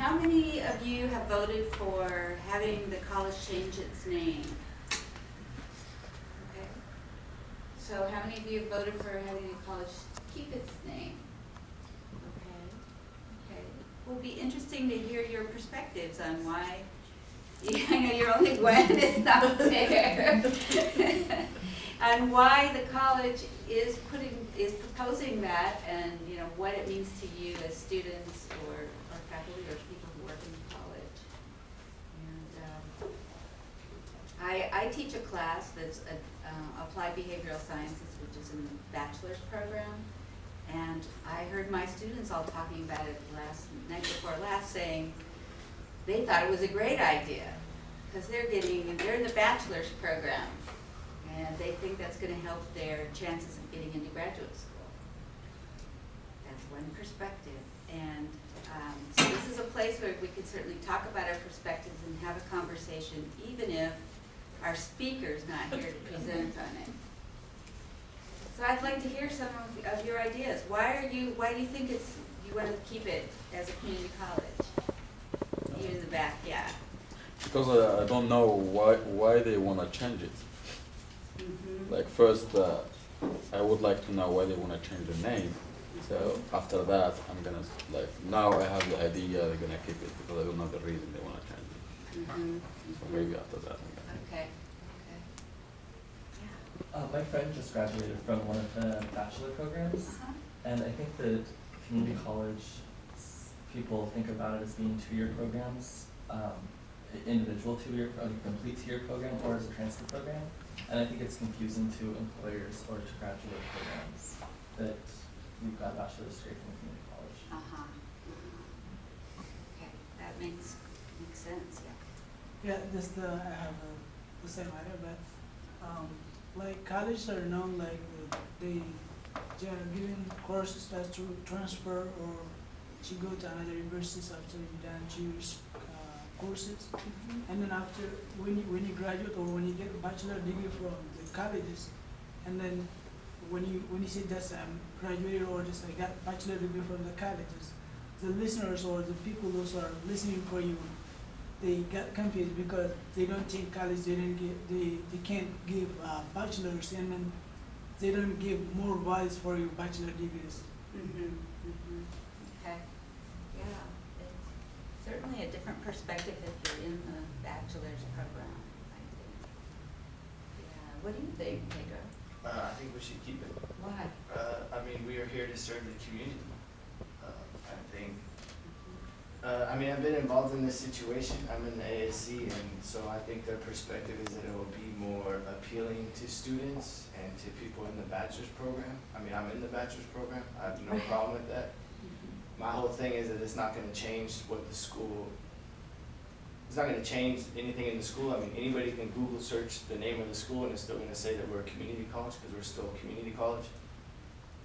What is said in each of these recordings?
how many of you have voted for having the college change its name? Okay. So how many of you have voted for having the college keep its name? Okay, okay. It will be interesting to hear your perspectives on why, I know you're only one, it's not fair. And why the college is putting, is proposing that and, you know, what it means to you as students or, or faculty or people who work in college. And, um, I, I teach a class that's a, uh, applied behavioral sciences, which is in the bachelor's program. And I heard my students all talking about it last, night before last, saying they thought it was a great idea. Because they're getting, they're in the bachelor's program. And they think that's gonna help their chances of getting into graduate school. That's one perspective. And, um, so this is a place where we can certainly talk about our perspectives and have a conversation, even if our speaker's not here to present on it. So I'd like to hear some of, of your ideas. Why are you, why do you think it's, you wanna keep it as a community college? Even in the back, yeah. Because uh, I don't know why why they wanna change it. Mhm. Like first, uh, I would like to know why they wanna change the name. So after that, I'm gonna like now I have the idea they're gonna keep it because I don't know the reason they wanna change it. Mhm, So mhm. maybe after that. I'm gonna- Okay, okay. Yeah. Uh, my friend just graduated from one of the bachelor programs, Uh-huh. and I think that community college, people think about it as being two-year programs, um, individual two-year, or like complete two-year program, or as a transfer program. And I think it's confusing to employers or to graduate programs that you've got a bachelor's degree from a community college. Uh-huh. uh-huh. Okay, that makes, makes sense, yeah. Yeah, this the, I have uh, the same idea, but, um, like colleges are known like they, they are giving courses that to transfer or to go to another universities after you done two years, uh, courses. And then after, when you, when you graduate or when you get a bachelor degree from the colleges, and then when you, when you say just um, graduated or just I got bachelor degree from the colleges, the listeners or the people those are listening for you, they got confused because they don't think college, they didn't give, they, they can't give uh, bachelors and then they don't give more values for your bachelor degrees. Mm-hmm, mm-hmm, okay, yeah. It's certainly a different perspective if you're in the bachelor's program, I think. Yeah, what do you think, Pedro? Uh, I think we should keep it. Why? Uh, I mean, we are here to serve the community. Uh, I think, Mhm. Uh, I mean, I've been involved in this situation. I'm in the ASC, and so I think their perspective is that it will be more appealing to students and to people in the bachelor's program. I mean, I'm in the bachelor's program. I have no problem with that. Mhm. My whole thing is that it's not gonna change what the school, it's not gonna change anything in the school. I mean, anybody can Google search the name of the school and it's still gonna say that we're a community college, cause we're still a community college.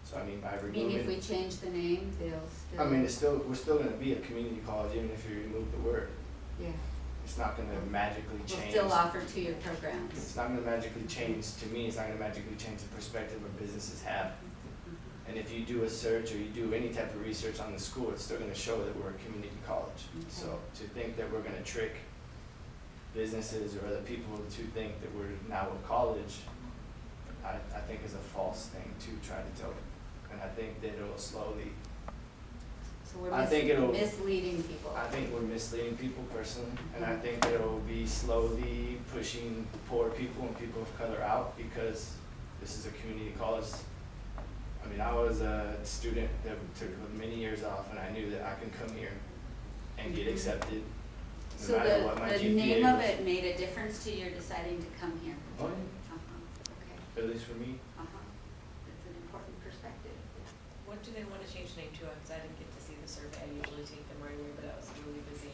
So I mean, by I mean, if we change the name, they'll still. I mean, it's still, we're still gonna be a community college even if you remove the word. Yeah, It's not gonna magically we'll change. still offer two-year programs. It's not gonna magically change, to me, it's not gonna magically change the perspective of businesses have. Mhm. And if you do a search or you do any type of research on the school, it's still gonna show that we're a community college. So to think that we're gonna trick businesses or other people to think that we're now a college, I, I think is a false thing to try to tell them. And I think that it'll slowly, So we're I think it'll- misleading people. I think we're misleading people personally, and I think that it'll be slowly pushing poor people and people of color out because this is a community college. I mean, I was a student that took many years off, and I knew that I can come here and get Mhm. accepted, So no matter the, what my the name of it made a difference to your deciding to come here? Oh, yeah. Uh-huh, okay, At least for me. uh-huh, that's an important perspective, yeah. What do they want to change the name to? Because I didn't get to see the survey. I usually take them right away, but I was really busy.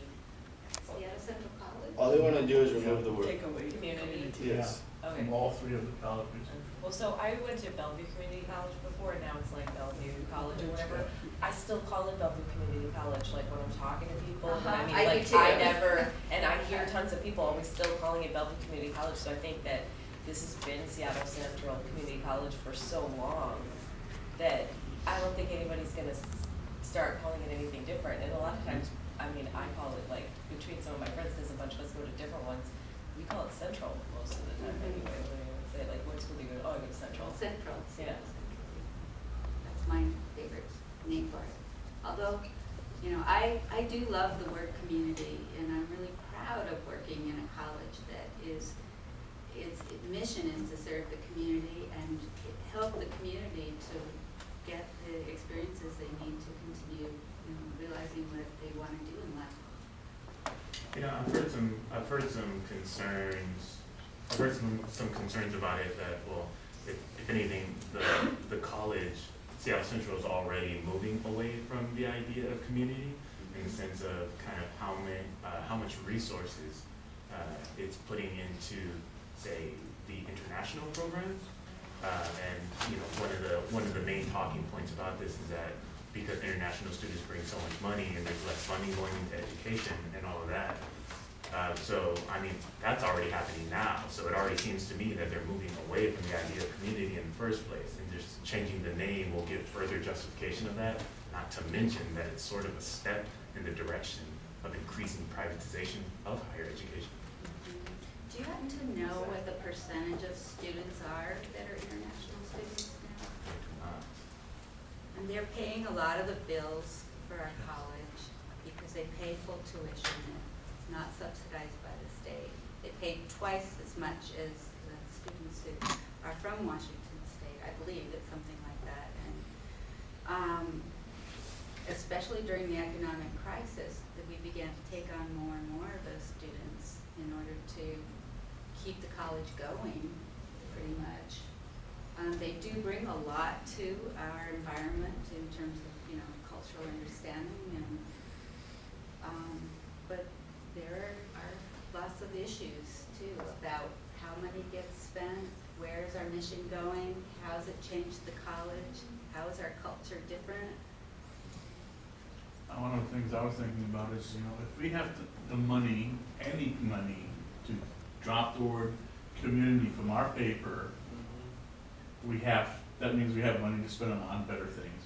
Seattle Central College? All they wanna do is remove the word. Take away community. Yes. Okay. From all three of the colleges. Well, so I went to Bellevue Community College before, and now it's like Bellevue College or whatever. I still call it Bellevue Community College, like when I'm talking to people, but I Uh-huh, mean, I do like, too. I never, and I hear tons of people always still calling it Bellevue Community College, so I think that this has been Seattle Central Community College for so long that I don't think anybody's gonna start calling it anything different, and a lot of times, I mean, I call it like, between some of my friends, because a bunch of us go to different ones, we call it Central most of the time Mhm. anyway, when I would say like, what school do you go to? Oh, I go to Central. Central. Yeah. That's my favorite name for it. Although, you know, I, I do love the word community, and I'm really proud of working in a college that is, its mission is to serve the community and help the community to get the experiences they need to continue, you know, realizing what they want to do in life. You know, I've heard some, I've heard some concerns, I've heard some, some concerns about it that, well, if, if anything, the, the college, Seattle Central is already moving away from the idea of community in the sense of kind of how many, uh, how much resources, uh, it's putting into, say, the international programs. Uh, and, you know, one of the, one of the main talking points about this is that because international students bring so much money and there's less funding going into education and all of that. Uh, so, I mean, that's already happening now, so it already seems to me that they're moving away from the idea of community in the first place, and just changing the name will give further justification of that, not to mention that it's sort of a step in the direction of increasing privatization of higher education. Do you happen to know what the percentage of students are that are international students now? And they're paying a lot of the bills for our college because they pay full tuition. It's not subsidized by the state. They pay twice as much as the students who are from Washington State. I believe it's something like that. And um, especially during the economic crisis, that we began to take on more and more of those students in order to keep the college going, pretty much. Um, they do bring a lot to our environment in terms of, you know, cultural understanding and, um, but there are lots of issues too about how money gets spent, where is our mission going, how has it changed the college, how is our culture different? One of the things I was thinking about is, you know, if we have the, the money, any money, to drop the word community from our paper, mm-hmm. we have, that means we have money to spend on, better things.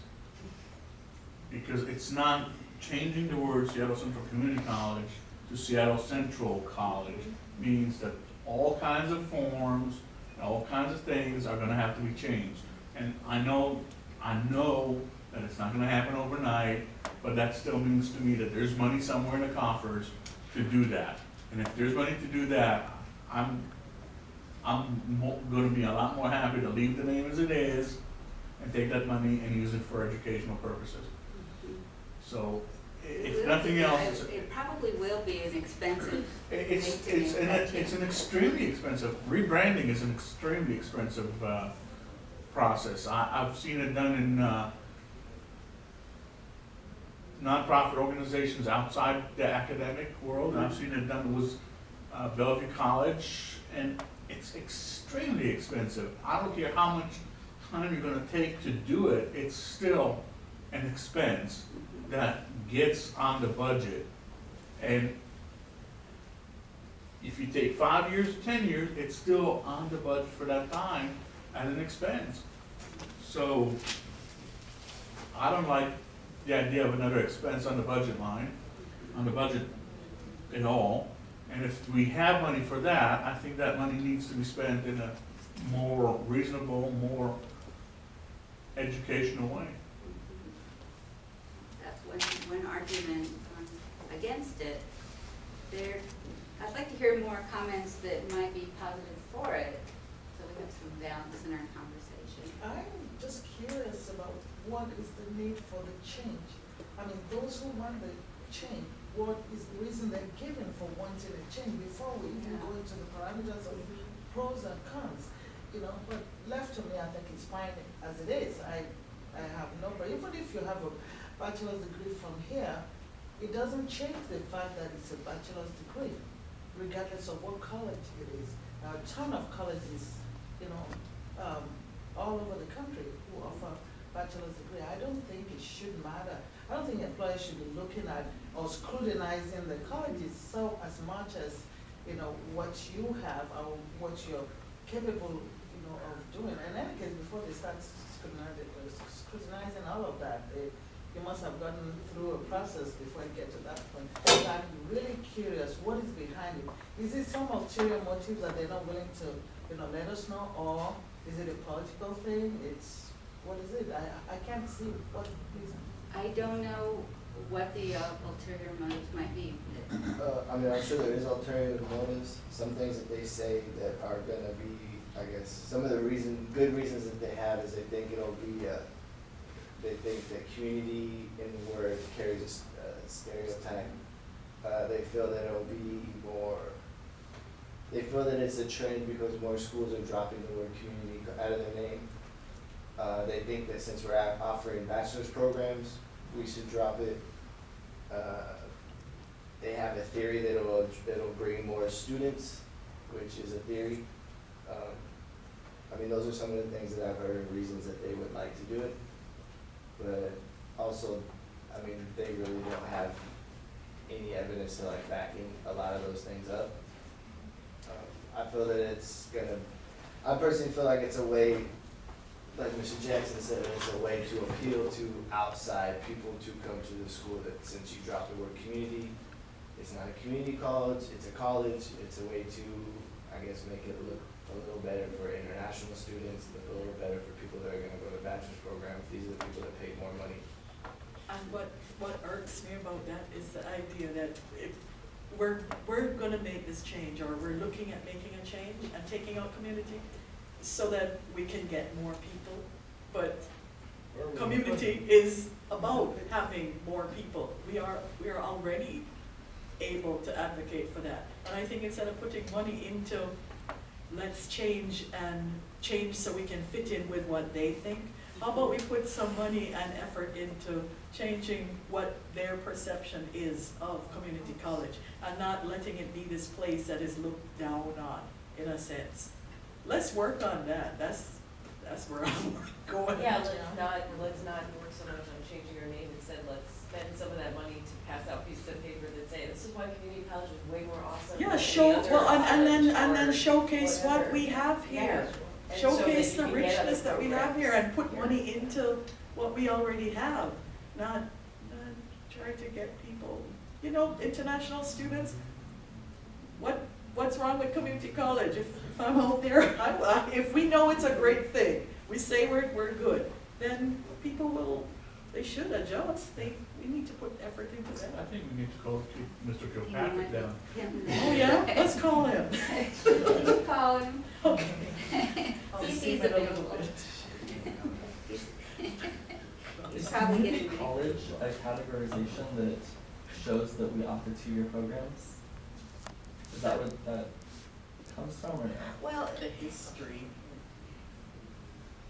Because it's not changing the word Seattle Central Community College to Seattle Central College means that all kinds of forms, all kinds of things are gonna have to be changed. And I know, I know that it's not gonna happen overnight, but that still means to me that there's money somewhere in the coffers to do that. And if there's money to do that, I'm, I'm mo- gonna be a lot more happy to leave the name as it is and take that money and use it for educational purposes. So, if nothing else, it's, It probably will be an expensive it's, to it's, an it's an extremely expensive, rebranding is an extremely expensive, uh, process. I, I've seen it done in, uh, nonprofit organizations outside the academic world, and I've seen it done with, uh, Bellevue College, and it's extremely expensive. I don't care how much time you're gonna take to do it, it's still an expense that gets on the budget. And if you take five years, ten years, it's still on the budget for that time at an expense. So, I don't like the idea of another expense on the budget line, on the budget at all. And if we have money for that, I think that money needs to be spent in a more reasonable, more educational way. That's one, one argument um, against it. There, I'd like to hear more comments that might be positive for it, so we have some balance in our conversation. I'm just curious about what is the need for the change? I mean, those who want the change, what is the reason they're given for wanting a change before we even go into the parameters of pros and cons? You know, but left to me, I think it's fine as it is. I, I have no, but even if you have a bachelor's degree from here, it doesn't change the fact that it's a bachelor's degree, regardless of what college it is. Now, A ton of colleges, you know, um, all over the country who offer bachelor's degree. I don't think it should matter. I don't think employers should be looking at or scrutinizing the colleges so as much as, you know, what you have or what you're capable, you know, of doing. In any case, before they start scrutinizing, all of that, they, you must have gotten through a process before you get to that point. But I'm really curious, what is behind it? Is it some ulterior motives that they're not willing to, you know, let us know, or is it a political thing? It's, what is it? I, I can't see what reason. I don't know what the uh, ulterior motives might be. Uh, I mean, I'm sure there is ulterior motives, some things that they say that are gonna be, I guess, some of the reason, good reasons that they have is they think it'll be, uh, they think that community in the word carries a a stereotype. Uh, they feel that it'll be more, they feel that it's a trend because more schools are dropping the word community out of their name. Uh, they think that since we're offering bachelor's programs, we should drop it. Uh, they have a theory that it'll, it'll bring more students, which is a theory. Um, I mean, those are some of the things that I've heard and reasons that they would like to do it. But also, I mean, they really don't have any evidence to like backing a lot of those things up. Um, I feel that it's gonna, I personally feel like it's a way, like Mr. Jackson said, it's a way to appeal to outside people to come to the school that since you dropped the word community, it's not a community college, it's a college, it's a way to, I guess, make it look a little better for international students, a little better for people that are gonna go to bachelor's programs, these are the people that pay more money. And what, what irks me about that is the idea that if, we're, we're gonna make this change, or we're looking at making a change and taking out community so that we can get more people, but community is about having more people. We are, we are already able to advocate for that. And I think instead of putting money into, let's change and change so we can fit in with what they think, how about we put some money and effort into changing what their perception is of community college and not letting it be this place that is looked down on, in a sense. Let's work on that, that's, that's where I'm going. Yeah, let's not, let's not work so much on changing our name, instead let's spend some of that money to pass out pieces of paper that say, this is why community college is way more awesome Yeah, show, well, and, and then, and then showcase what we have Yeah. here. And Showcase you the can get other richness that we have here and put programs. money into what we already have, not, not try to get people, you know, international students. What, what's wrong with community college? If I'm out there, I, I- if we know it's a great thing, we say we're, we're good, then people will, they should adjust. They, we need to put effort into that. I think we need to call Mr. Killpatrick might be- down. Oh, yeah, let's call him. You call him. Okay. I'll See if see he's what it'll available. He's Is probably community getting- college a categorization that shows that we offer two-year programs? Is that what that comes from, or no? Well, The history.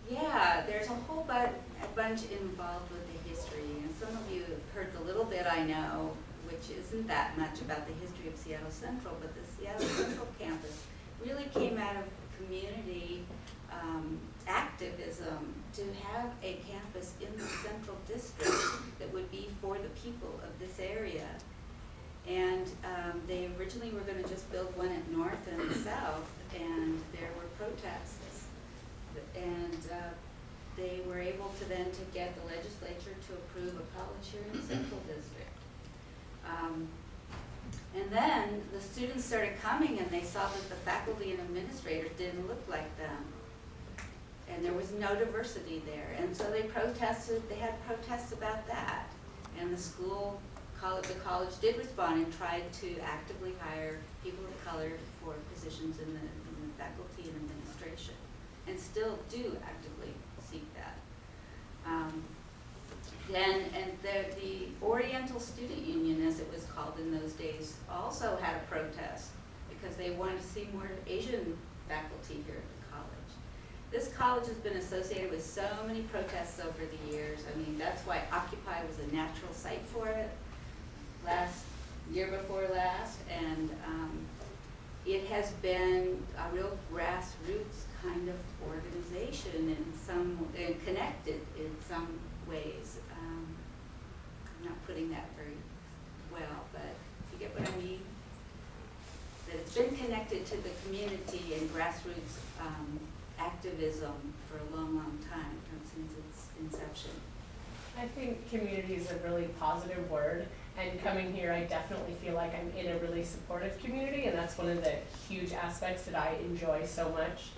Yeah, there's a whole bu- a bunch involved with the history, and some of you have heard the little bit I know, which isn't that much about the history of Seattle Central, but the Seattle Central campus really came out of community um, activism to have a campus in the central district that would be for the people of this area. And um, they originally were gonna just build one at North and South, and there were protests and uh, they were able to then to get the legislature to approve a college here in the central district. Um, And then the students started coming and they saw that the faculty and administrators didn't look like them. And there was no diversity there, and so they protested, they had protests about that. And the school, the college did respond and tried to actively hire people of color for positions in the, in the faculty and administration and still do actively seek that. Um, Then, and the, the Oriental Student Union, as it was called in those days, also had a protest because they wanted to see more Asian faculty here at the college. This college has been associated with so many protests over the years. I mean, that's why Occupy was a natural site for it last, year before last. And, um, it has been a real grassroots kind of organization in some, and connected in some ways. Um, I'm not putting that very well, but you get what I mean? That it's been connected to the community and grassroots, um, activism for a long, long time, since its inception. I I think community is a really positive word, and coming here, I definitely feel like I'm in a really supportive community, and that's one of the huge aspects that I enjoy so much.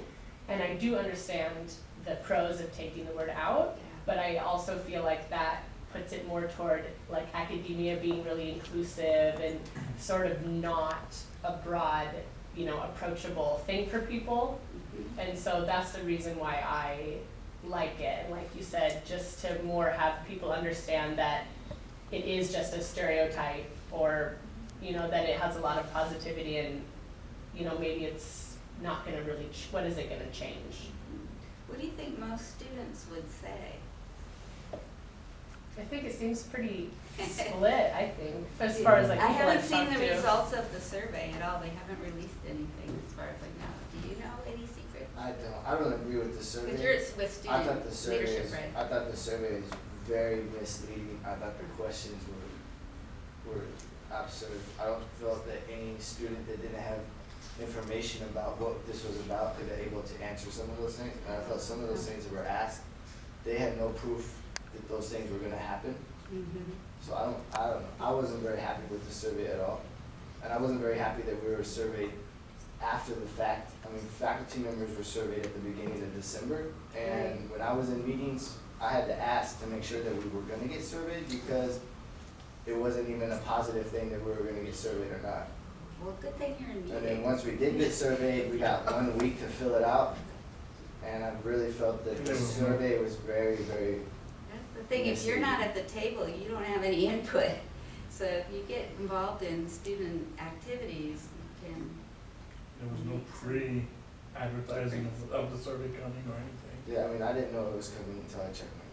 And I do understand the pros of taking the word out, but I also feel like that puts it more toward like academia being really inclusive and sort of not a broad, you know, approachable thing for people. Mm-hmm. And so that's the reason why I like it, and like you said, just to more have people understand that it is just a stereotype or, you know, that it has a lot of positivity and, you know, maybe it's not gonna really, ch- what is it gonna change? What do you think most students would say? I think it seems pretty split, I think, as far as like I haven't I've seen the to. results of the survey at all, they haven't released anything as far as I know. Do you know any secret? I don't, I don't agree with the survey. Because you're with I thought the survey leadership, is, right? I thought the survey is very misleading, I thought the questions were, were absurd. I don't feel that any student that didn't have information about what this was about could be able to answer some of those things. And I felt some of those things that were asked, they had no proof that those things were gonna happen. Mm-hmm. So I don't, I don't know, I wasn't very happy with the survey at all. And I wasn't very happy that we were surveyed after the fact. I mean, faculty members were surveyed at the beginning of December. And when I was in meetings, I had to ask to make sure that we were gonna get surveyed because it wasn't even a positive thing that we were gonna get surveyed or not. Well, good thing you're in meetings. And then once we did get surveyed, we got one week to fill it out. And I really felt that the survey was very, very That's the thing, if you're not at the table, you don't have any input. So if you get involved in student activities, you can, There was no pre-advertising of, of the survey coming or anything. Yeah, I mean, I didn't know it was coming until I checked my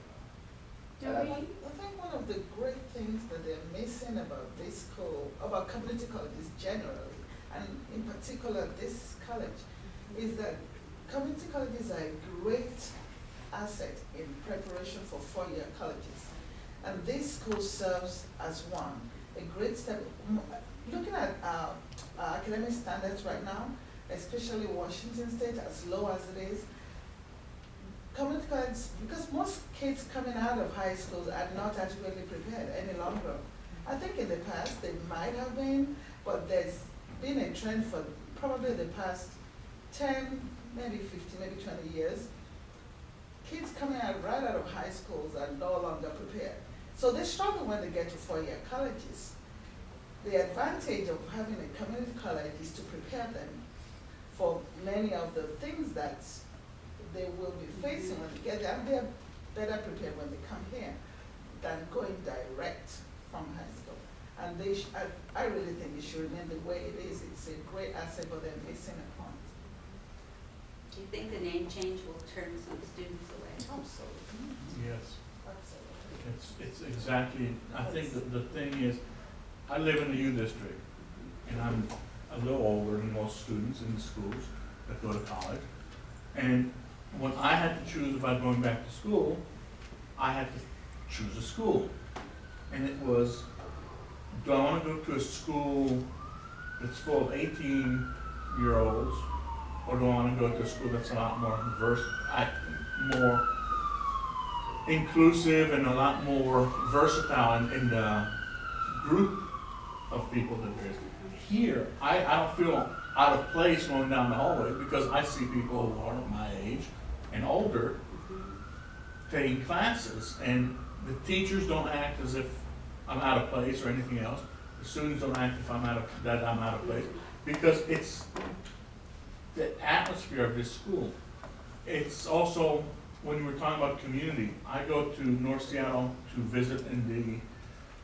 Do And I- we, I think one of the great things that they're missing about this school, about community colleges generally, and in particular this college, is that community colleges are a great asset in preparation for four-year colleges. And this school serves as one, a great step, looking at, uh, uh, academic standards right now, especially Washington State, as low as it is, community college, because most kids coming out of high schools are not adequately prepared any longer. I think in the past, they might have been, but there's been a trend for probably the past ten, maybe fifteen, maybe twenty years. Kids coming out right out of high schools are no longer prepared. So they struggle when they get to four-year colleges. The advantage of having a community college is to prepare them for many of the things that they will be facing when they get there, and they're better prepared when they come here than going direct from high school. And they, sh- I, I really think it should remain the way it is, it's a great asset, but they're missing a point. do you think the name change will turn some students away? Absolutely, Yes, absolutely. it's, it's exactly, I think that the thing is, I live in the U district, and I'm a little older than most students in the schools that go to college. And when I had to choose about going back to school, I had to choose a school. And it was, do I wanna go to a school that's full of eighteen-year-olds, or do I wanna go to a school that's a lot more diverse, more inclusive and a lot more versatile in, in the group of people that there is. Here, I, I don't feel out of place going down the hallway because I see people who are my age and older taking classes and the teachers don't act as if I'm out of place or anything else. The students don't act if I'm out of, that I'm out of place because it's the atmosphere of this school. It's also, when we were talking about community, I go to North Seattle to visit in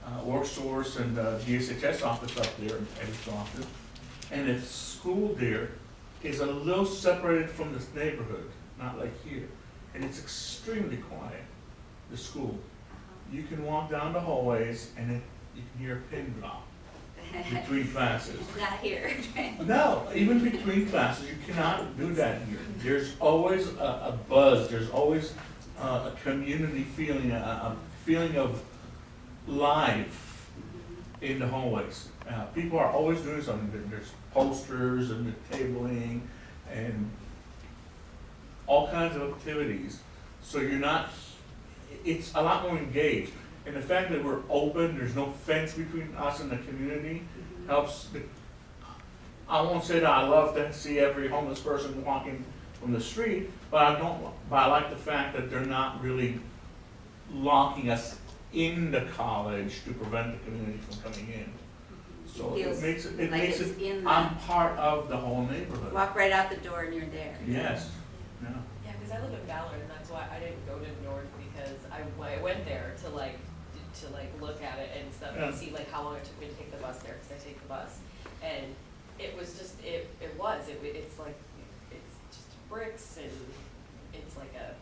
the uh, work source and uh, GSHS office up there, Ed's office. And the school there is a little separated from this neighborhood, not like here. And it's extremely quiet, the school. You can walk down the hallways and it, you can hear a pin drop between classes. Not here. No, even between classes, you cannot do that here. There's always a, a buzz, there's always uh, a community feeling, a, a feeling of life in the hallways. Uh, people are always doing something, there's posters and the tabling and all kinds of activities. So you're not, it's a lot more engaged. And the fact that we're open, there's no fence between us and the community helps. the- I won't say that I love to see every homeless person walking from the street, but I don't, but I like the fact that they're not really locking us in the college to prevent the community from coming in. So it Feels makes it, it like makes it, I'm part of the whole neighborhood. Walk right out the door and you're there. Yes, because I live in Ballard, and that's why I didn't go to North, because I, I went there to like, to like look at it and stuff, and Yeah. see like how long it took me to take the bus there, because I take the bus. And it was just, it, it was, it, it's like, it's just bricks and it's like a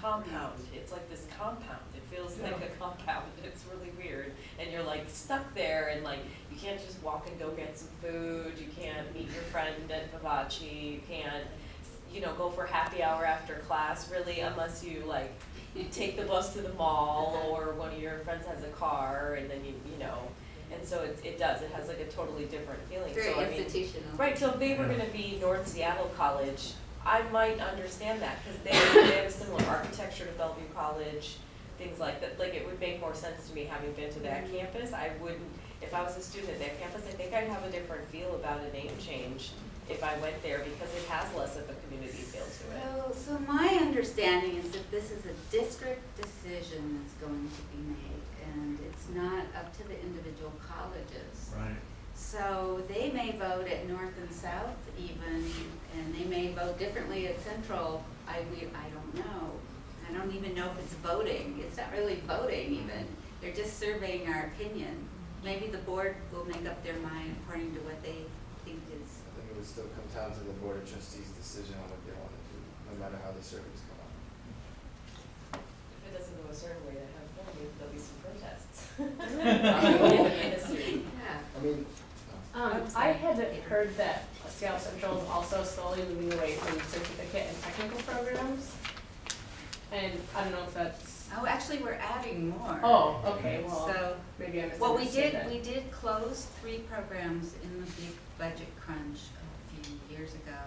compound, it's like this compound, it feels like a compound, it's really weird. And you're like stuck there and like, you can't just walk and go get some food, you can't meet your friend at Vivace, you can't, you know, go for happy hour after class really unless you like you take the bus to the mall or one of your friends has a car and then you, you know. And so it, it does, it has like a totally different feeling, so I Very mean. institutional. Right, so if they were gonna be North Seattle College, I might understand that, cause they, they have a similar architecture to Bellevue College, things like that, like it would make more sense to me having been to that mm-hmm. campus, I wouldn't, if I was a student at that campus, I think I'd have a different feel about a name change if I went there, because it has less of a community feel to it. So, so my understanding is that this is a district decision that's going to be made, and it's not up to the individual colleges. Right. So they may vote at North and South even, and they may vote differently at Central. I, we, I don't know. I don't even know if it's voting. It's not really voting even. They're just surveying our opinion. Maybe the board will make up their mind according to what they think is. I think it would still come down to the board of trustees' decision on what they want to do, no matter how the surveys come out. If it doesn't go a certain way, they have, there'll be some protests. Yeah. I mean, Um, I'm I sorry. had heard that Seattle Central is also slowly moving away from certificate and technical programs. And I don't know if that's, Oh, actually, we're adding more. oh, okay, well, So, maybe I well, we did, that. we did close three programs in the big budget crunch a few years ago,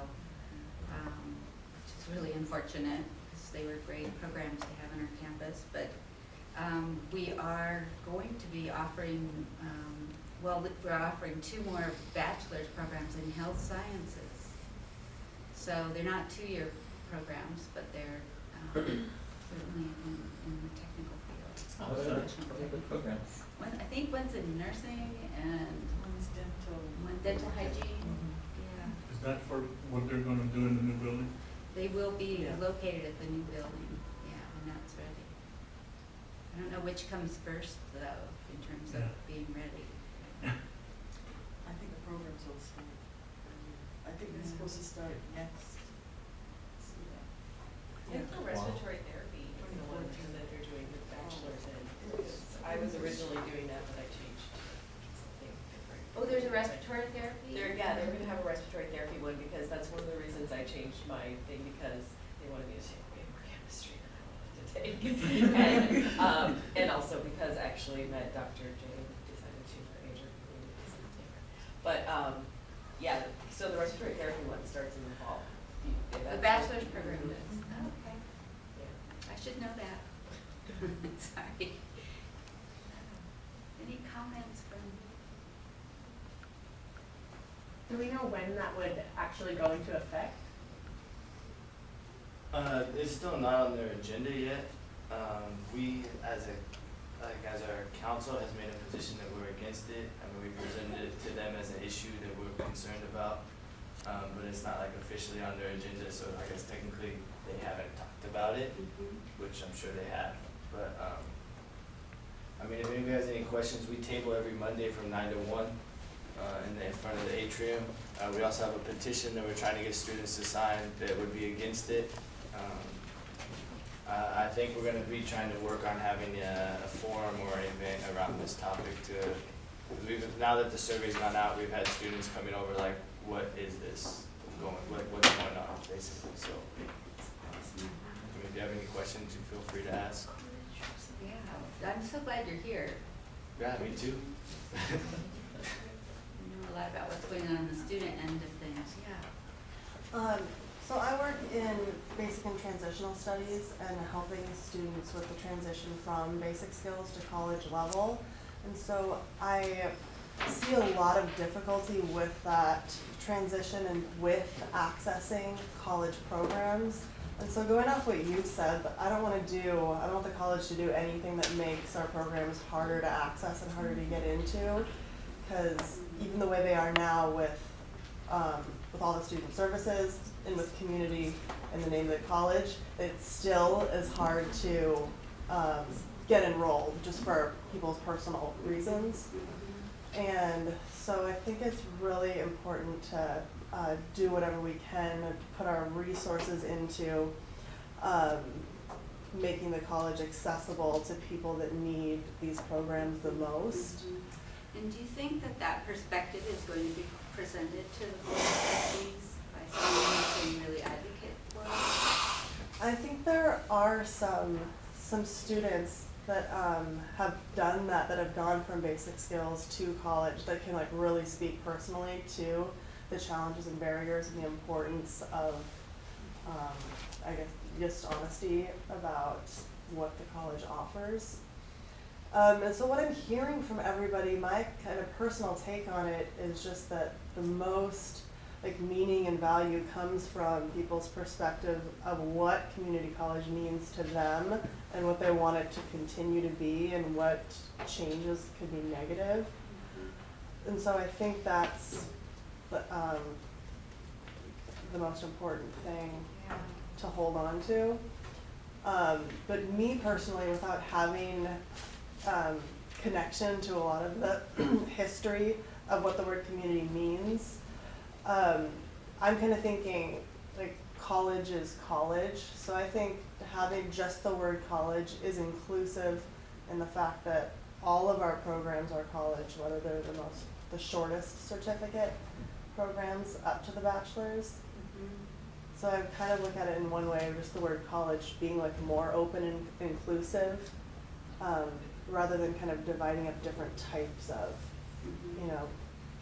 um, which is really unfortunate, because they were great programs to have on our campus, but, um, we are going to be offering, um, well, we're offering two more bachelor's programs in health sciences. So they're not two-year programs, but they're, um, certainly in, in the technical field. Oh, What's that? professional development programs. One, I think one's in nursing and One's dental. one dental hygiene, Mhm. yeah. Is that for what they're gonna do in the new building? They will be Yeah. located at the new building, yeah, when that's ready. I don't know which comes first though, in terms of Yeah. being ready. I think the programs will start. I think they're supposed to start next. I think the respiratory therapy is the one too that they're doing with bachelor's in. because I was originally doing that, but I changed something different. Oh, there's a respiratory therapy? They're, yeah, they're gonna have a respiratory therapy one because that's one of the reasons I changed my thing because they wanted me to take way more chemistry than I wanted to take. And, um, and also because actually met Dr. J decided to change my major. But, um, yeah, so the respiratory therapy one starts in the fall. Yeah, The bachelor's program does, oh, okay, Yeah. I should know that. Sorry. Any comments from? Do we know when that would actually go into effect? Uh, it's still not on their agenda yet. Um, we, as a, like, as our council has made a position that we're against it. I mean, we presented it to them as an issue that we're concerned about. Um, but it's not like officially on their agenda, so I guess technically they haven't talked about it, which I'm sure they have. But, um, I mean, if anybody has any questions, we table every Monday from nine to one, uh, in the, in front of the atrium. Uh, we also have a petition that we're trying to get students to sign that would be against it. Um, I, think we're gonna be trying to work on having a, a forum or an event around this topic to, we've, now that the survey's gone out, we've had students coming over like, what is this going, what, what's going on, basically, so. If you have any questions, you feel free to ask. Yeah, I'm so glad you're here. Yeah, me too. A lot about what's going on in the student end of things, yeah. Um, So I work in basic and transitional studies and helping students with the transition from basic skills to college level. And so I see a lot of difficulty with that transition and with accessing college programs. And so going off what you said, I don't wanna do, I don't want the college to do anything that makes our programs harder to access and harder to get into. Cause even the way they are now with, um, with all the student services and with community in the name of the college, it still is hard to, um, get enrolled just for people's personal reasons. And so I think it's really important to uh, do whatever we can, put our resources into um, making the college accessible to people that need these programs the most. And do you think that that perspective is going to be presented to the board by someone who can really advocate for it? I think there are some, some students that um, have done that, that have gone from basic skills to college, that can like really speak personally to the challenges and barriers and the importance of, um, I guess, just honesty about what the college offers. Um, and so what I'm hearing from everybody, my kind of personal take on it is just that the most like meaning and value comes from people's perspective of what community college means to them and what they want it to continue to be and what changes could be negative. And so I think that's the, um, the most important thing Yeah. to hold on to. Um, but me personally, without having um, connection to a lot of the history of what the word community means, um, I'm kind of thinking like college is college. So I think having just the word college is inclusive in the fact that all of our programs are college, whether they're the most the shortest certificate programs up to the bachelor's. So I kind of look at it in one way, just the word college being like more open and inclusive, um, rather than kind of dividing up different types of, you know,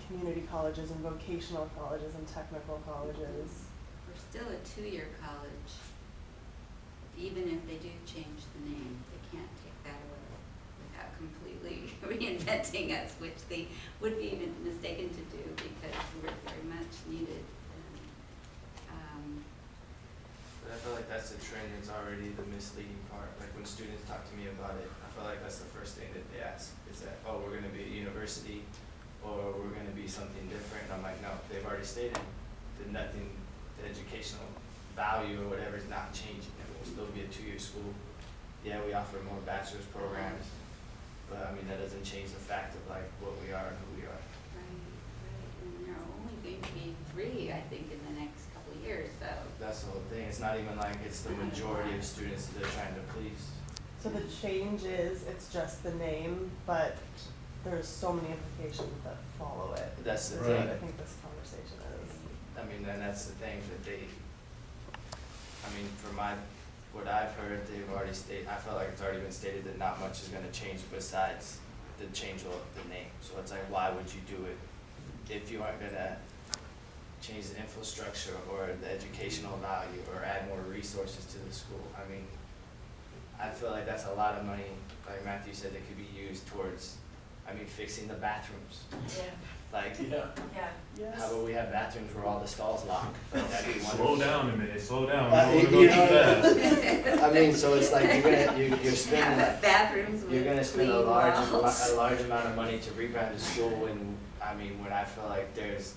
community colleges and vocational colleges and technical colleges. We're still a two-year college. Even if they do change the name, they can't take that away without completely reinventing us, which they would be mistaken to do because we're very much needed. And, um, But I feel like that's the trend, it's already the misleading part, like when students talk to me about it, I feel like that's the first thing that they ask, is that, oh, we're gonna be a university, or we're gonna be something different, and I'm like, no, they've already stated that nothing, the educational value or whatever is not changing, it will still be a two-year school. Yeah, we offer more bachelor's programs, but I mean, that doesn't change the fact of like what we are and who we are. right, right, and are only going to be three, I think, in the next couple of years, so. That's the whole thing, it's not even like it's the majority of students that they're trying to. So the change is, it's just the name, but there's so many implications that follow it. That's the That's thing. what I think this conversation is. I mean, and that's the thing that they, I mean, from my, what I've heard, they've already stated, I feel like it's already been stated that not much is gonna change besides the change of the name. So it's like, why would you do it if you aren't gonna change the infrastructure or the educational value or add more resources to the school? I mean, I feel like that's a lot of money, like Matthew said, that could be used towards, I mean, fixing the bathrooms. Yeah, Like, Yeah. yeah. how about we have bathrooms where all the stalls lock? Like, that'd be wonderful. Slow down a minute, slow down, Uh, I you go too know- fast. I mean, so it's like you're gonna, you, you're spending, Have bathrooms you're gonna spend a large, walls. a large amount of money to rebrand the school when, I mean, when I feel like there's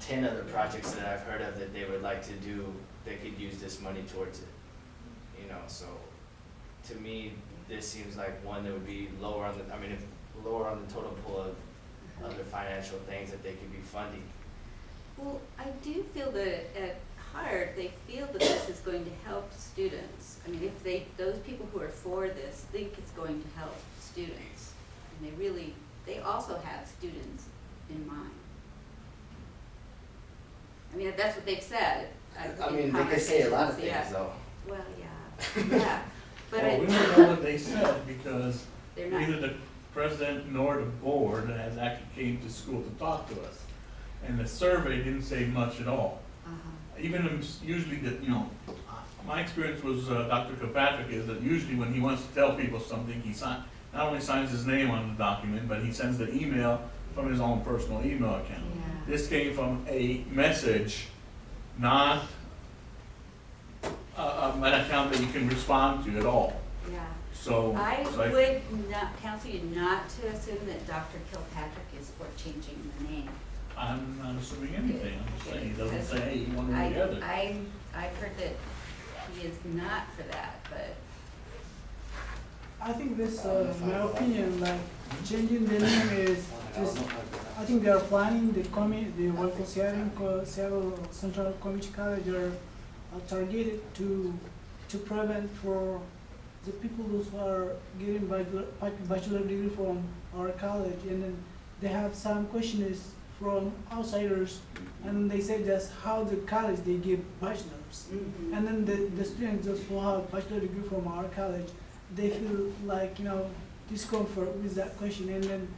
ten other projects that I've heard of that they would like to do, they could use this money towards it. You know, so, to me, this seems like one that would be lower on the, I mean, if, lower on the total pool of other financial things that they could be funding. Well, I do feel that at heart, they feel that this is going to help students. I mean, if they, those people who are for this think it's going to help students, and they really, they also have students in mind. I mean, that's what they've said. uh, I mean, they could say a lot of things yeah. though. Well, yeah, yeah, but Well, we don't know what they said because they're not, neither the president nor the board has actually came to school to talk to us. And the survey didn't say much at all. uh-huh, even usually that, you know, my experience was, uh, Dr. Kirkpatrick is that usually when he wants to tell people something, he sign, not only signs his name on the document, but he sends the email from his own personal email account. Yeah. This came from a message, not a, a, an account that you can respond to at all. Yeah. So, I so I- would not, counsel you not to assume that Dr. Killpatrick is for changing the name. I'm not assuming anything, I'm just saying, he doesn't Because say one or I, the other. I, I've heard that he is not for that, but, I think this, uh, my opinion, like changing the name is just, I think they are planning the commi, the local Seattle, co- Seattle Central Community College are are targeted to, to prevent for the people who are getting bachelor, bachelor degree from our college and then they have some questions from outsiders and they say just how the college they give bachelors. mhm. And then the, the students just who have bachelor degree from our college, they feel like, you know, discomfort with that question. And then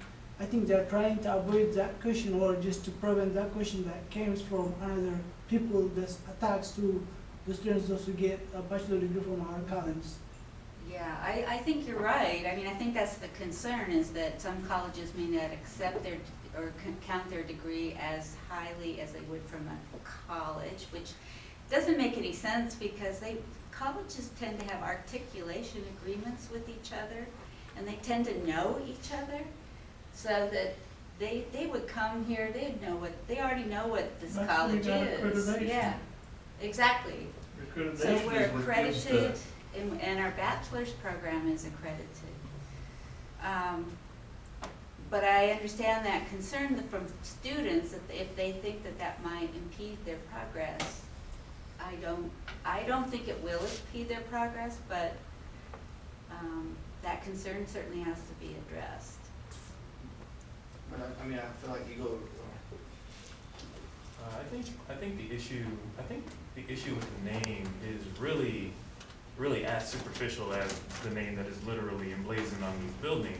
I think they're trying to avoid that question or just to prevent that question that comes from another people that attacks to the students also get a bachelor degree from our college. Yeah, I, I think you're right. I mean, I think that's the concern is that some colleges may not accept their, or count their degree as highly as they would from a college, which doesn't make any sense because they, colleges tend to have articulation agreements with each other and they tend to know each other so that they, they would come here, they'd know what, they already know what this That's college is. Yeah, exactly. So we're is what gives accredited, and, and our bachelor's program is accredited. Um, But I understand that concern that from students, that if they think that that might impede their progress. I don't, I don't think it will impede their progress, but, um, that concern certainly has to be addressed. But I, I mean, I feel like you go, Uh, I think, I think the issue, I think the issue with the name is really, really as superficial as the name that is literally emblazoned on these buildings.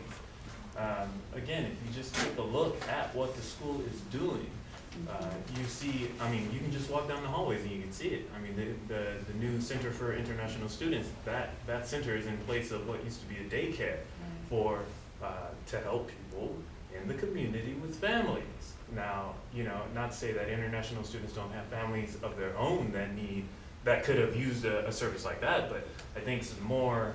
Um, again, if you just take a look at what the school is doing, uh, you see, I mean, you can just walk down the hallways and you can see it. I mean, the, the, the new Center for International Students, that, that center is in place of what used to be a daycare for, uh, to help people in the community with families. Now, you know, not to say that international students don't have families of their own that need, that could have used a, a service like that, but I think it's more,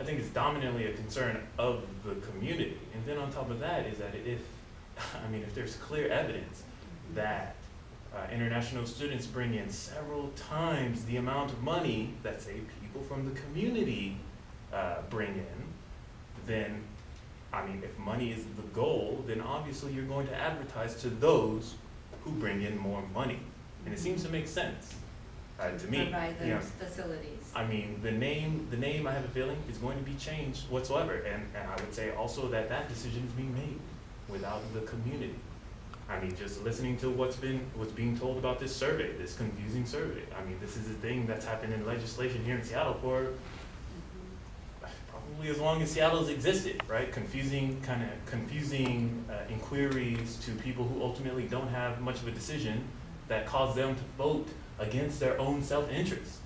I think it's dominantly a concern of the community. And then on top of that is that if, I mean, if there's clear evidence that uh, international students bring in several times the amount of money that, say, people from the community uh, bring in, then, I mean, if money is the goal, then obviously you're going to advertise to those who bring in more money. And it seems to make sense, uh, to me. Provide you know. facilities. I mean, the name, the name, I have a feeling, is going to be changed whatsoever. And, and I would say also that that decision is being made without the community. I mean, just listening to what's been, what's being told about this survey, this confusing survey. I mean, this is a thing that's happened in legislation here in Seattle for probably as long as Seattle's existed, right? Confusing, kind of confusing uh, inquiries to people who ultimately don't have much of a decision that cause them to vote against their own self-interest.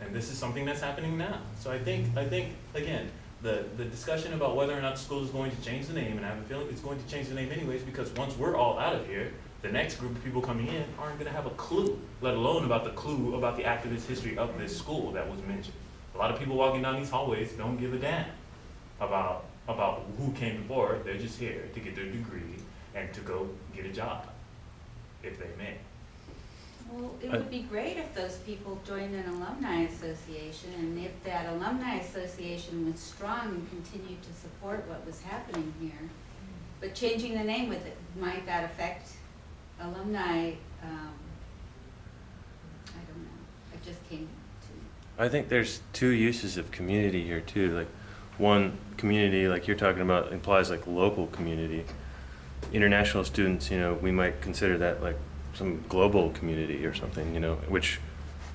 And this is something that's happening now. So I think, I think, again, the, the discussion about whether or not the school is going to change the name, and I have a feeling it's going to change the name anyways, because once we're all out of here, the next group of people coming in aren't gonna have a clue, let alone about the clue about the activist history of this school that was mentioned. A lot of people walking down these hallways don't give a damn about, about who came before, they're just here to get their degree and to go get a job, if they may. Well, it would be great if those people joined an alumni association, and if that alumni association was strong and continued to support what was happening here. But changing the name with it, might that affect alumni, um, I don't know, I just came I think there's two uses of community here too. Like one community, like you're talking about, implies like local community. International students, you know, we might consider that like some global community or something, you know, which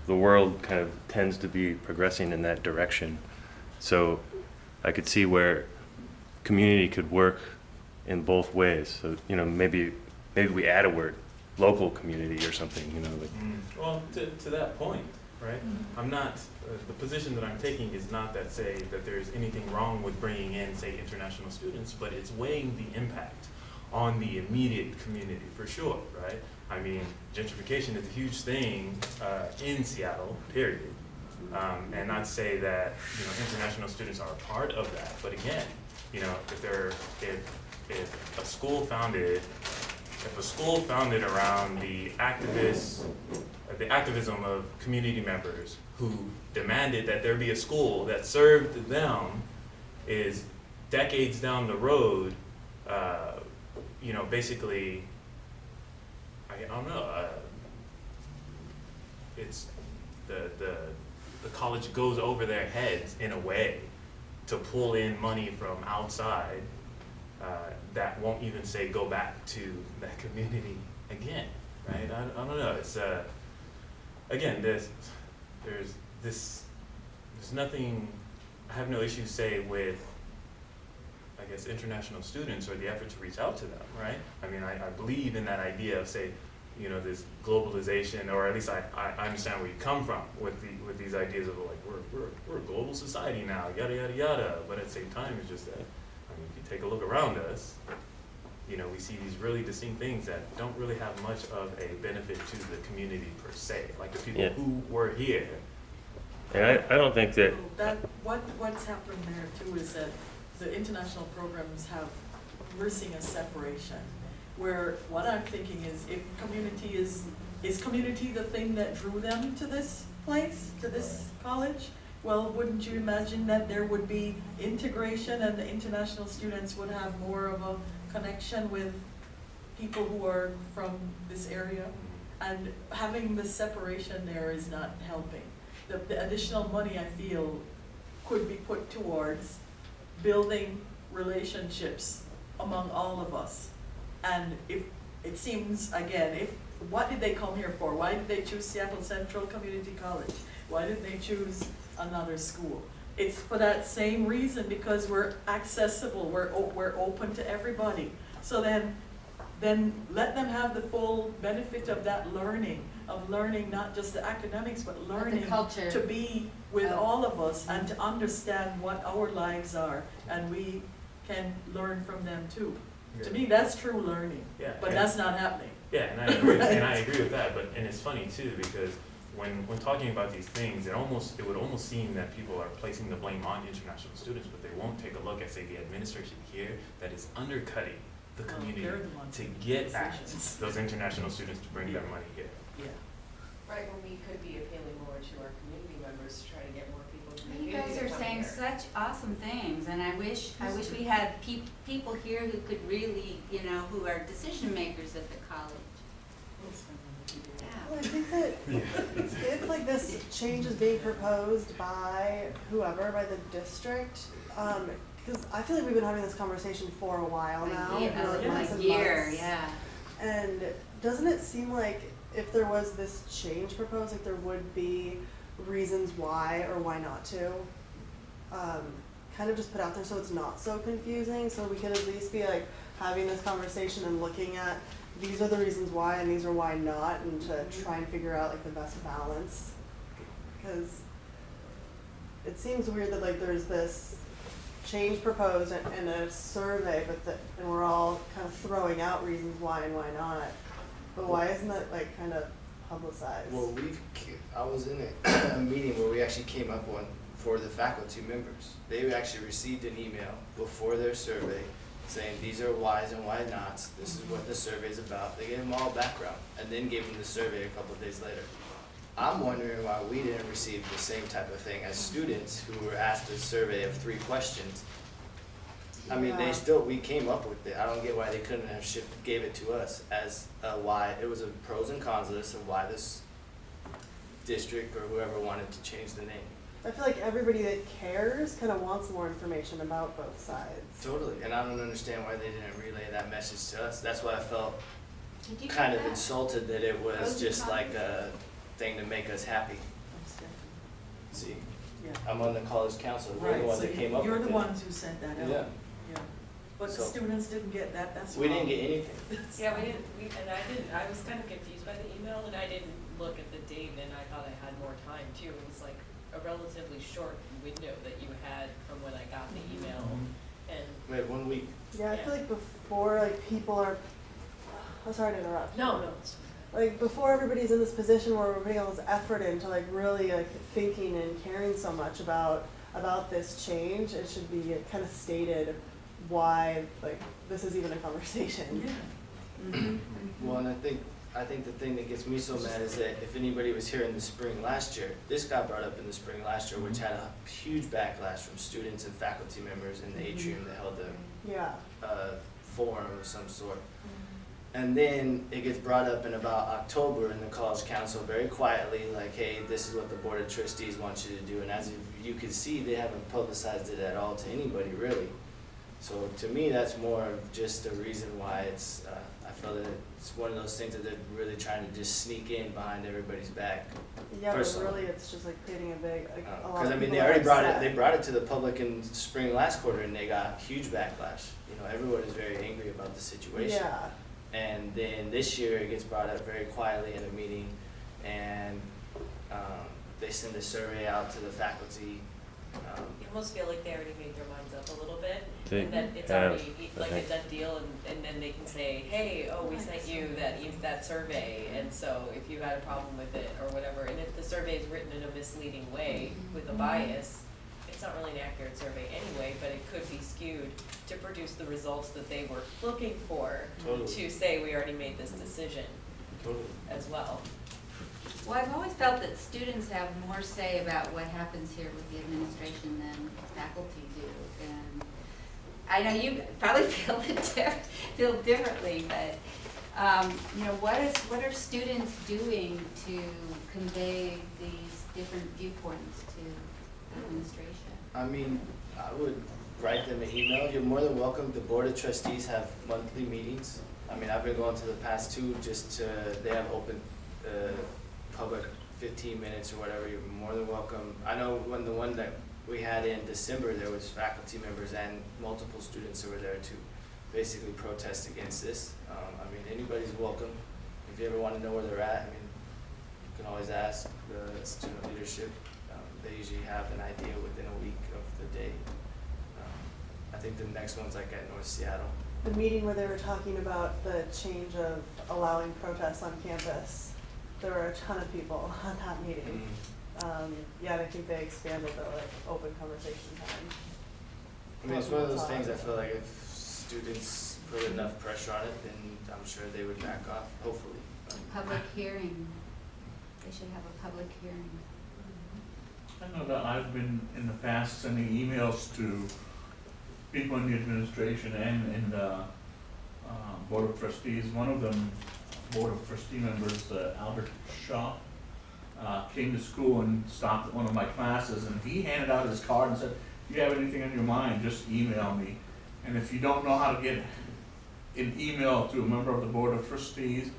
the world kind of tends to be progressing in that direction. So I could see where community could work in both ways. So, you know, maybe maybe we add a word, local community or something, you know, like, Mm, Well, to, to that point, right? I'm not, the position that I'm taking is not that say that there's anything wrong with bringing in, say, international students, but it's weighing the impact on the immediate community, for sure, right? I mean, gentrification is a huge thing, uh, in Seattle, period. Um, and not to say that, you know, international students are a part of that, but again, you know, if they're, if, if a school founded, if a school founded around the activists, uh, the activism of community members who demanded that there be a school that served them is decades down the road, uh, you know, basically, I, I don't know, uh, it's, the, the, the college goes over their heads in a way to pull in money from outside uh, that won't even say go back to that community again, right? I, I don't know. It's uh, again, there's there's this there's nothing. I have no issue say with I guess international students or the effort to reach out to them, right? I mean, I, I believe in that idea of say, you know, this globalization, or at least I, I understand where you come from with the with these ideas of like we're we're we're a global society now, yada yada yada. But at the same time, it's just that I mean, if you take a look around us, you know, we see these really distinct things that don't really have much of a benefit to the community per se. Like the people Yeah. who were here. and I, I don't think that, That, what, what's happened there too is that the international programs have, we're seeing a separation. Where what I'm thinking is if community is, is community the thing that drew them to this place, to this college? Well, wouldn't you imagine that there would be integration and the international students would have more of a connection with people who are from this area? And having the separation there is not helping. The, the additional money, I feel, could be put towards building relationships among all of us. And if, it seems, again, if, what did they come here for? Why did they choose Seattle Central Community College? Why didn't they choose another school? It's for that same reason, because we're accessible, we're, we're open to everybody. So then, then let them have the full benefit of that learning, of learning not just the academics, but learning culture. to be with of- all of us and to understand what our lives are, and we can learn from them too. To me, that's true learning, Yeah. but and- that's not happening. Yeah, and I agree, and I agree with that, but, and it's funny too, because when, when talking about these things, it almost, it would almost seem that people are placing the blame on international students, but they won't take a look at, say, the administration here that is undercutting the community they're the to get at those international students to bring their money here. Yeah. Right, when we could be appealing more to our community members to try to get more people to the You community guys are saying here. such awesome things, and I wish, I wish we had peop- people here who could really, you know, who are decision makers at the college. Well, Yeah. If like this change is being proposed by whoever, by the district, um, because I feel like we've been having this conversation for a while now, yeah, like months and year, months. yeah. And doesn't it seem like if there was this change proposed, like there would be reasons why or why not to? Um, kind of just put out there so it's not so confusing, so we could at least be like having this conversation and looking at these are the reasons why and these are why not, and to try and figure out like the best balance. Cause it seems weird that like there's this change proposed in, in a survey, but that, and we're all kind of throwing out reasons why and why not. But why isn't that like kind of publicized? Well, we've, I was in a, a meeting where we actually came up one for the faculty members. They actually received an email before their survey saying, these are whys and why nots, this is what the survey's about. They gave them all background and then gave them the survey a couple of days later. I'm wondering why we didn't receive the same type of thing as students who were asked a survey of three questions. I mean, they still, we came up with it, I don't get why they couldn't have shipped, gave it to us as a why, it was a pros and cons list of why this district or whoever wanted to change the name. I feel like everybody that cares kind of wants more information about both sides. Totally, and I don't understand why they didn't relay that message to us, that's why I felt Did you get kind of that? insulted that it was Pros just like a thing to make us happy. See, Yeah. I'm on the college council, we're the Right, ones so that came up. You're the ones who sent that out. Yeah. Yeah. But But the students didn't get that, that's We didn't get anything. Yeah, we didn't, we, and I didn't, I was kind of confused by the email, and I didn't look at the date, and I thought I had more time too. It was like a relatively short window that you had from when I got the email, and, We had one week. Yeah, I feel like before like people are, I'm sorry to interrupt. no, no, it's- Like before everybody's in this position where we're putting all this effort into like really like thinking and caring so much about about this change, it should be kind of stated why like this is even a conversation. Yeah. Mhm. Well, and I think, I think the thing that gets me so mad is that if anybody was here in the spring last year, this got brought up in the spring last year, which had a huge backlash from students and faculty members in the atrium that held the Yeah. a forum of some sort. And then it gets brought up in about October in the college council very quietly, like, hey, this is what the board of trustees wants you to do. And as you can see, they haven't publicized it at all to anybody really. So to me, that's more of just a reason why it's, uh, I feel that it's one of those things that they're really trying to just sneak in behind everybody's back. Yeah, but really it's just like creating a big like a lot Because of Uh, I mean, they already brought it, they brought it to the public in spring last quarter and they got huge backlash. You know, everyone is very angry about the situation. Yeah. And then this year, it gets brought up very quietly in a meeting, and um, they send a survey out to the faculty. Um, you almost feel like they already made their minds up a little bit, They and that it's have, already I like a think. done deal, and, and then they can say, hey, oh, we sent you that, e- that survey, and so if you had a problem with it, or whatever, and if the survey is written in a misleading way with a bias, it's not really an accurate survey anyway, but it could be skewed to produce the results that they were looking for, Totally. to say, we already made this decision Totally. as well. Well, I've always felt that students have more say about what happens here with the administration than faculty do. And I know you probably feel diff- feel differently, but, um, you know, what is, what are students doing to convey these different viewpoints to the administration? I mean, I would write them an email. You're more than welcome. The board of trustees have monthly meetings. I mean, I've been going to the past two just to, they have open, uh, public fifteen minutes or whatever. You're more than welcome. I know when the one that we had in December, there was faculty members and multiple students who were there to basically protest against this. Um, I mean, anybody's welcome. If you ever wanna know where they're at, I mean, you can always ask the student leadership. Um, they usually have an idea within a week of the day. Um, I think the next one's like at North Seattle. The meeting where they were talking about the change of allowing protests on campus, there were a ton of people on that meeting. Um, yeah, and I think they expanded the like open conversation time. I mean, it's one of those things, I feel like if students put enough pressure on it, then I'm sure they would back off, hopefully. Public hearing, they should have a public hearing. I know that I've been in the past sending emails to people in the administration and in the uh, Board of Trustees. One of them, Board of Trustee members, uh, Albert Shaw, uh, came to school and stopped at one of my classes and he handed out his card and said, if you have anything on your mind, just email me. And if you don't know how to get an email to a member of the Board of Trustees,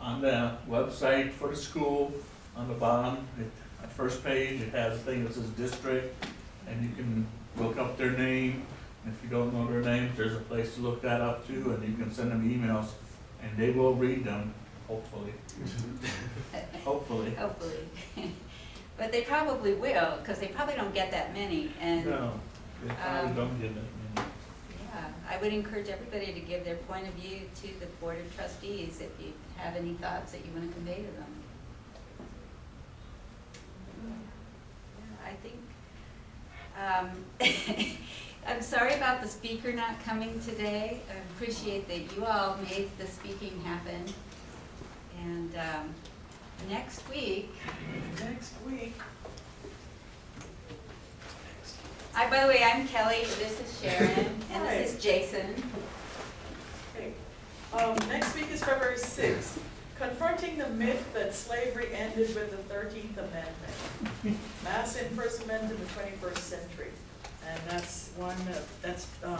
on the website for the school, on the bottom, it, at first page, it has a thing that says district, and you can look up their name. If you don't know their names, there's a place to look that up too, and you can send them emails, and they will read them, hopefully. Hopefully. Hopefully. But they probably will, because they probably don't get that many, and, No, they probably Um, don't get that many. yeah, I would encourage everybody to give their point of view to the Board of Trustees if you have any thoughts that you want to convey to them. Yeah, I think, um, I'm sorry about the speaker not coming today. I appreciate that you all made the speaking happen. And, um, next week, Next week, I, by the way, I'm Kelly, this is Sharon, and this is Jason. okay, um, next week is February sixth, confronting the myth that slavery ended with the Thirteenth Amendment. Mass imprisonment in the twenty-first century. And that's one, uh, that's, um,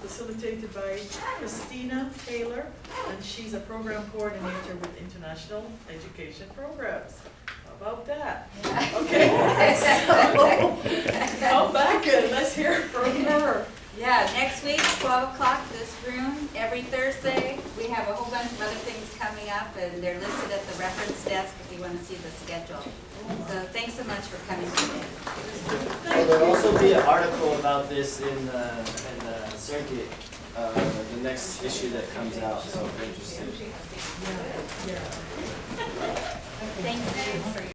facilitated by Christina Taylor, and she's a program coordinator with International Education Programs. How about that? Okay, so, come back and let's hear from her. Yeah, next week, twelve o'clock, this room, every Thursday. We have a whole bunch of other things coming up, and they're listed at the reference desk if you wanna see the schedule. So thanks so much for coming today. Well, there'll also be an article about this in the, in the circuit, uh, the next issue that comes out, so if you're interested. Thank you